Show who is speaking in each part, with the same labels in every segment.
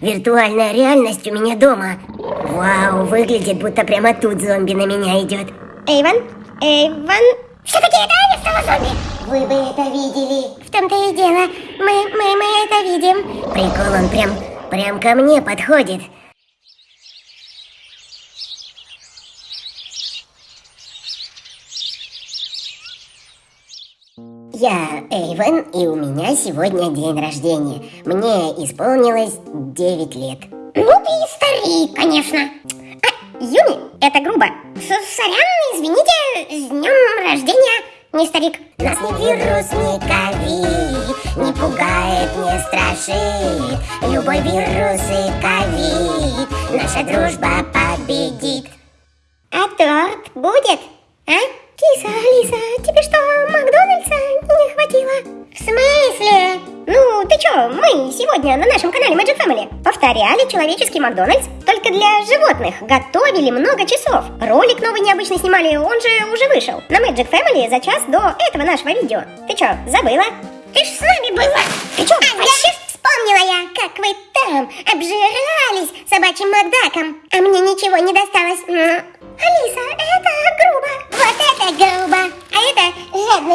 Speaker 1: Виртуальная реальность у меня дома. Вау, выглядит, будто прямо тут зомби на меня идет.
Speaker 2: Эйвен? Эйвен?
Speaker 3: Все-таки это Аня стала зомби?
Speaker 1: Вы бы это видели.
Speaker 3: В том-то и дело. Мы, мы, мы это видим.
Speaker 1: Прикол, он прям, прям ко мне подходит. Я Эйвен, и у меня сегодня день рождения. Мне исполнилось 9 лет.
Speaker 3: Ну ты и старик, конечно. А, Юми, это грубо. С Сорян, извините, с днем рождения, не старик.
Speaker 1: Нас ни вирус, ни ковид Не пугает, не страшит Любой вирус и ковид Наша дружба победит
Speaker 3: А торт будет, а? Киса, Алиса, тебе что, Макдональдса не хватило? В смысле? Ну, ты чё, мы сегодня на нашем канале Magic Family повторяли человеческий Макдональдс, только для животных, готовили много часов. Ролик новый необычно снимали, он же уже вышел. На Magic Family за час до этого нашего видео. Ты чё, забыла? Ты ж с нами была. Ты чё, а, вообще Вспомнила я, как вы там обжирались собачьим Макдаком, а мне ничего не досталось. Алиса,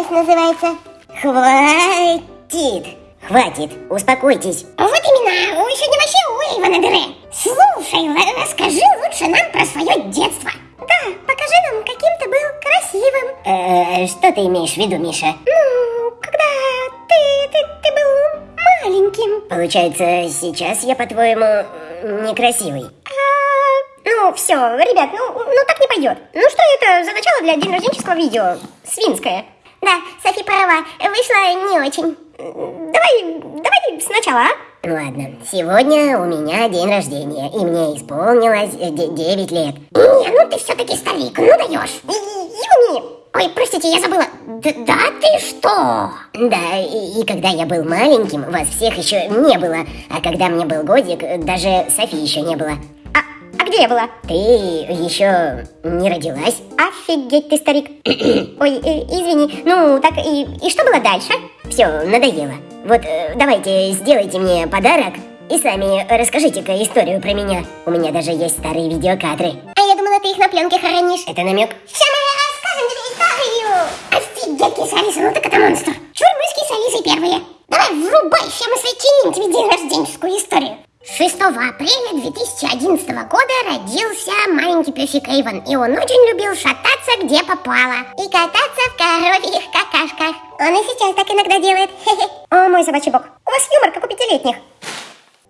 Speaker 3: жадность называется.
Speaker 1: Хватит! Хватит, успокойтесь.
Speaker 3: Вот именно, вы сегодня вообще у Эйвана дыре. Слушай, расскажи лучше нам про свое детство. Да, покажи нам, каким ты был красивым.
Speaker 1: Э, что ты имеешь в виду, Миша?
Speaker 3: Ну, когда ты, ты, ты был маленьким.
Speaker 1: Получается, сейчас я, по-твоему, некрасивый.
Speaker 3: А, ну, все, ребят, ну, ну так не пойдет. Ну что это за начало для день рожденческого видео? Свинское. Да, Софи права, вышло не очень. Давай, давай сначала, а?
Speaker 1: Ладно, сегодня у меня день рождения, и мне исполнилось 9 лет.
Speaker 3: Не, ну ты все-таки старик, ну даешь. Юми! Ой, простите, я забыла. Д да ты что?
Speaker 1: Да, и, и когда я был маленьким, вас всех еще не было. А когда мне был годик, даже Софи еще не было.
Speaker 3: Где я была?
Speaker 1: Ты еще не родилась?
Speaker 3: Офигеть ты, старик. Ой, э, извини, ну так и, и что было дальше?
Speaker 1: Все, надоело. Вот э, давайте сделайте мне подарок и сами расскажите-ка историю про меня. У меня даже есть старые видеокадры.
Speaker 3: А я думала, ты их на пленке хранишь.
Speaker 1: Это намек?
Speaker 3: Сейчас мы расскажем тебе историю. Офигеть, киса Алиса, ну так это монстр. Чур мы с кисой Алисой первые. Давай, врубай, сейчас мы сочиним тебе день рожденческую историю. 6 апреля 2011 года родился маленький песик Эйвен, и он очень любил шататься где попало и кататься в коровьих какашках. Он и сейчас так иногда делает. О, мой собачий бог, у вас юмор, как у пятилетних.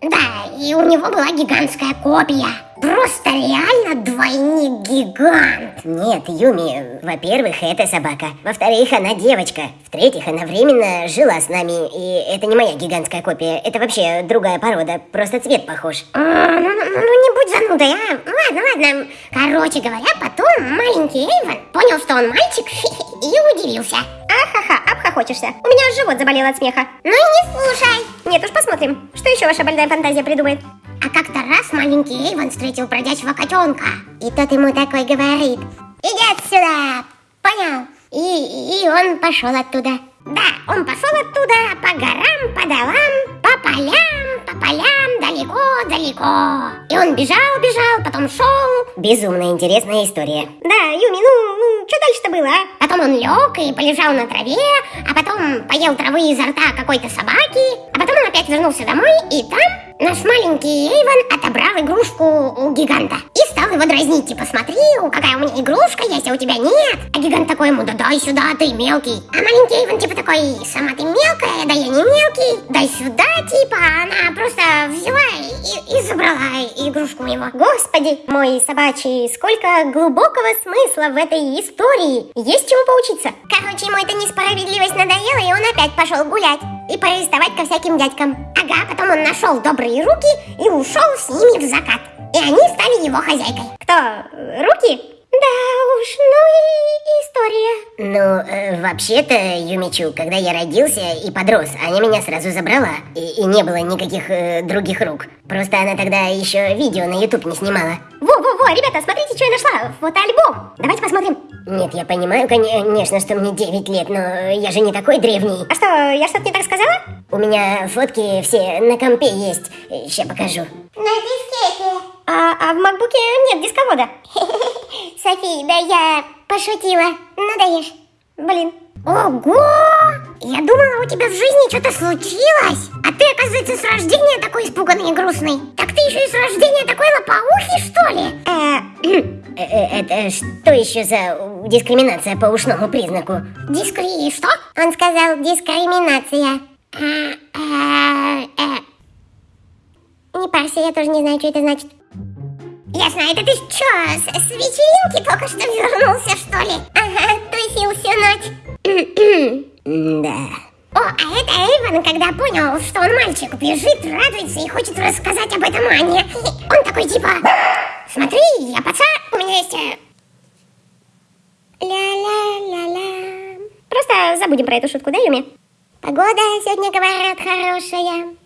Speaker 3: Да, и у него была гигантская копия. Просто реально двойник-гигант.
Speaker 1: Нет, Юми, во-первых, это собака. Во-вторых, она девочка. В-третьих, она временно жила с нами. И это не моя гигантская копия. Это вообще другая порода. Просто цвет похож.
Speaker 3: А, ну, ну, ну, не будь занудой, а. Ладно, ладно. Короче говоря, потом маленький Эйвен понял, что он мальчик и удивился. Ахаха, обхохочешься. У меня живот заболел от смеха. Ну и не слушай. Нет уж, посмотрим, что еще ваша больная фантазия придумает. А как-то раз маленький Эйвен встретил бродячего котенка. И тот ему такой говорит, иди отсюда, понял? И, и он пошел оттуда. Да, он пошел оттуда по горам, по долам, по полям, по полям, далеко-далеко. И он бежал, бежал, потом шел.
Speaker 1: Безумно интересная история.
Speaker 3: Да, Юми, ну, ну что дальше-то было, а? Потом он лег и полежал на траве, а потом поел травы изо рта какой-то собаки, а потом он опять вернулся домой, и там наш маленький Эйвен отобрал игрушку у гиганта и стал его дразнить, типа, смотри, какая у меня игрушка есть, а у тебя нет. А гигант такой ему, да дай сюда, ты мелкий. А маленький Эйвен типа такой, сама ты мелкая, да я не мелкий, дай сюда, типа, она просто взяла и, и забрала игрушку его. Господи, мой собачий, сколько глубокого смысла в этой истории. Есть чему поучиться. Короче, ему эта несправедливость надоела, и он опять пошел гулять и приставать ко всяким дядькам. Ага, потом он нашел добрые руки и ушел с ними в закат. И они стали его хозяйкой. Кто? Руки? Да уж, ну и история.
Speaker 1: Ну, э, вообще-то, Юмичу, когда я родился и подрос, Аня меня сразу забрала. И, и не было никаких э, других рук. Просто она тогда еще видео на YouTube не снимала.
Speaker 3: Во-во-во, ребята, смотрите, что я нашла. Фотоальбом. Давайте посмотрим.
Speaker 1: Нет, я понимаю, конечно, что мне 9 лет, но я же не такой древний.
Speaker 3: А что, я что-то не так сказала?
Speaker 1: У меня фотки все на компе есть. Сейчас покажу.
Speaker 3: На дискете. А, а в макбуке нет дисковода. Софи, да я пошутила. Ну даешь. Блин. Ого! Я думала, у тебя в жизни что-то случилось. А ты, оказывается, с рождения такой испуганный и грустный. Так ты еще и с рождения такой лопоухий, что ли?
Speaker 1: Э, э, это что еще за дискриминация по ушному признаку?
Speaker 3: Дискри... что? Он сказал дискриминация. Не парься, я тоже не знаю, что это значит. Ясно, это ты что, с, с вечеринки только что вернулся, что ли? Ага, тусил всю ночь.
Speaker 1: Да.
Speaker 3: О, а это Эйвен, когда понял, что он мальчик, бежит, радуется и хочет рассказать об этом Анне. Он такой типа, смотри, я пацан, у меня есть... э, Ля-ля-ля-ля. Просто забудем про эту шутку, да, Юми? Погода сегодня, говорят, хорошая.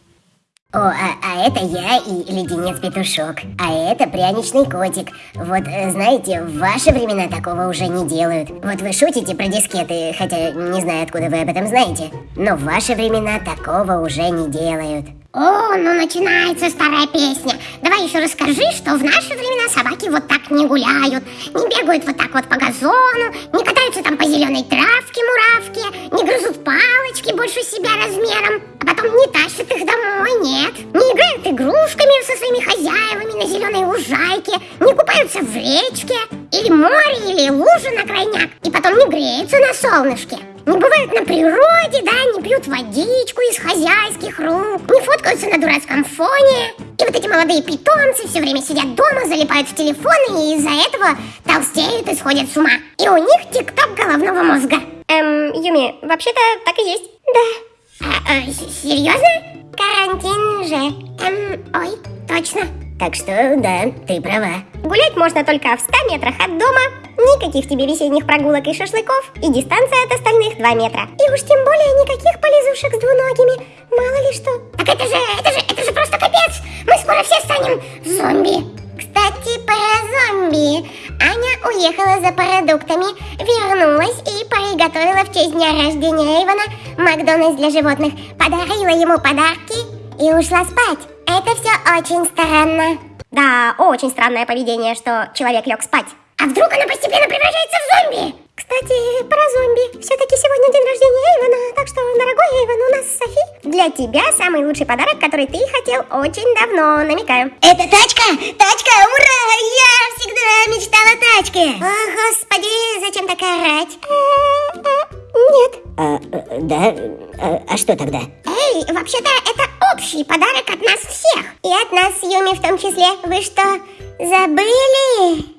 Speaker 1: О, а, а это я и леденец-петушок. А это пряничный котик. Вот, э, знаете, в ваши времена такого уже не делают. Вот вы шутите про дискеты, хотя не знаю, откуда вы об этом знаете. Но в ваши времена такого уже не делают.
Speaker 3: О, ну начинается старая песня. Давай еще расскажи, что в наши времена собаки вот так не гуляют, не бегают вот так вот по газону, не катаются там по зеленой травке муравки, не грызут палочки больше себя размером, а потом не тащат их домой, нет. Не играют игрушками со своими хозяевами на зеленой лужайке, не купаются в речке, или море, или лужи на крайняк, и потом не греются на солнышке. Не бывают на природе, да, не пьют водичку из хозяйских рук, не фоткаются на дурацком фоне. И вот эти молодые питомцы все время сидят дома, залипают в телефоны и из-за этого толстеют и сходят с ума. И у них тик-ток головного мозга. Эм, Юми, вообще-то так и есть. Да. А, а, с- серьезно? Карантин же. Эм, ой, точно.
Speaker 1: Так что, да, ты права.
Speaker 3: Гулять можно только в 100 метрах от дома, никаких тебе весенних прогулок и шашлыков, и дистанция от остальных 2 метра. И уж тем более никаких полезушек с двуногими, мало ли что. Так это же, это же, это же просто капец! Мы скоро все станем зомби! Кстати, про зомби. Аня уехала за продуктами, вернулась и приготовила в честь дня рождения Эйвона Макдональдс для животных, подарила ему подарки и ушла спать. Это все очень странно. Да, очень странное поведение, что человек лег спать. А вдруг она постепенно превращается в зомби? Кстати, про зомби. Все-таки сегодня день рождения Эйвона, так что, дорогой Эйвон, у нас Софи. Для тебя самый лучший подарок, который ты хотел очень давно, намекаю.
Speaker 1: Это тачка! Тачка! Ура! Я всегда мечтала о тачке!
Speaker 3: О, господи, зачем так орать? Нет.
Speaker 1: А, э, да? А, а что тогда?
Speaker 3: Эй, вообще-то это общий подарок от нас всех. И от нас с Юми в том числе. Вы что, забыли?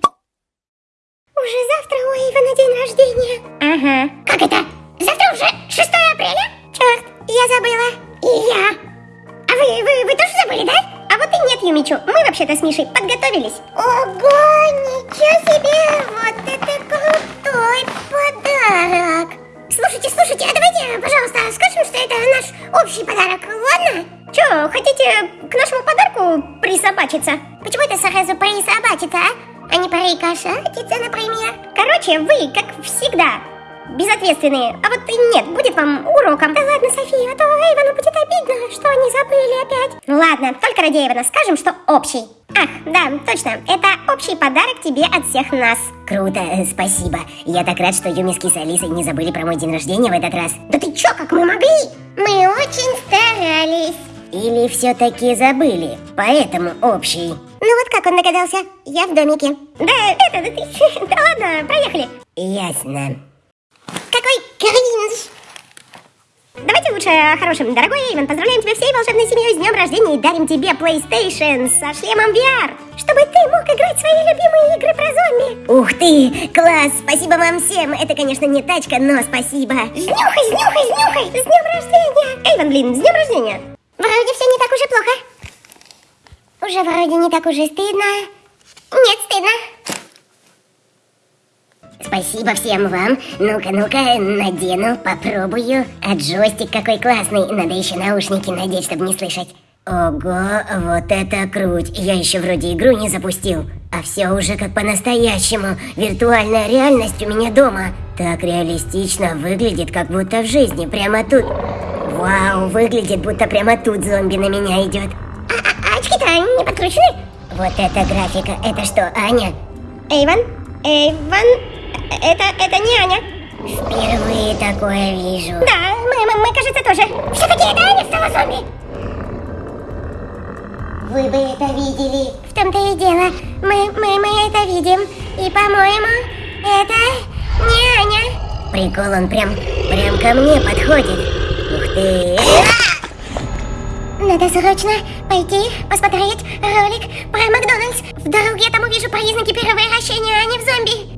Speaker 3: Уже завтра у Эйвена день рождения. Ага. Как это? Завтра уже 6 апреля? Черт, я забыла. И я. А вы, вы, вы тоже забыли, да? А вот и нет, Юмичу. Мы вообще-то с Мишей подготовились. Ого, ничего себе! Вот это крутой подарок! Слушайте, слушайте, а давайте, пожалуйста, скажем, что это наш общий подарок, ладно? Чё, хотите к нашему подарку присобачиться? Почему это сразу присобачиться, а? А не порикошатиться, например? Короче, вы, как всегда, безответственные. А вот нет, будет вам уроком. Да ладно, София, а то Эйвону будет обидно, что они забыли опять. Ну ладно, только ради Эйвона скажем, что общий. Ах, да, точно, это общий подарок тебе от всех нас.
Speaker 1: Круто, э, спасибо. Я так рад, что Юми с Алисой не забыли про мой день рождения в этот раз.
Speaker 3: Да ты чё, как мы могли? Мы очень старались.
Speaker 1: Или все-таки забыли, поэтому общий.
Speaker 3: Ну вот как он догадался? Я в домике. Да, это, да ты, да ладно, проехали.
Speaker 1: Ясно.
Speaker 3: Какой кринж. Давайте лучше о хорошем. Дорогой Эйвен, поздравляем тебя всей волшебной семьей с днем рождения и дарим тебе PlayStation со шлемом VR, чтобы ты мог играть в свои любимые игры про зомби.
Speaker 1: Ух ты, класс, спасибо вам всем. Это, конечно, не тачка, но спасибо.
Speaker 3: Снюхай, снюхай, снюхай! С днем рождения! Эйвен, блин, с днем рождения! Вроде все не так уже плохо. Уже вроде не так уже стыдно. Нет, стыдно.
Speaker 1: спасибо всем вам. Ну-ка, ну-ка, надену, попробую. А джойстик какой классный. Надо еще наушники надеть, чтобы не слышать. Ого, вот это круть. Я еще вроде игру не запустил. А все уже как по-настоящему. Виртуальная реальность у меня дома. Так реалистично выглядит, как будто в жизни, прямо тут. Вау, выглядит, будто прямо тут зомби на меня идет.
Speaker 3: А, а очки-то не подкручены?
Speaker 1: Вот это графика. Это что, Аня?
Speaker 2: Эйвен? Эйвен? Это, это не Аня.
Speaker 1: Впервые такое вижу.
Speaker 3: Да, мы, мы, мы кажется, тоже. Все-таки это Аня стала зомби.
Speaker 1: Вы бы это видели.
Speaker 3: В том-то и дело. Мы, мы, мы это видим. И, по-моему, это не Аня.
Speaker 1: Прикол, он прям, прям ко мне подходит.
Speaker 3: Надо срочно пойти посмотреть ролик про Макдональдс. Вдруг я там увижу признаки перевращения, а не в зомби.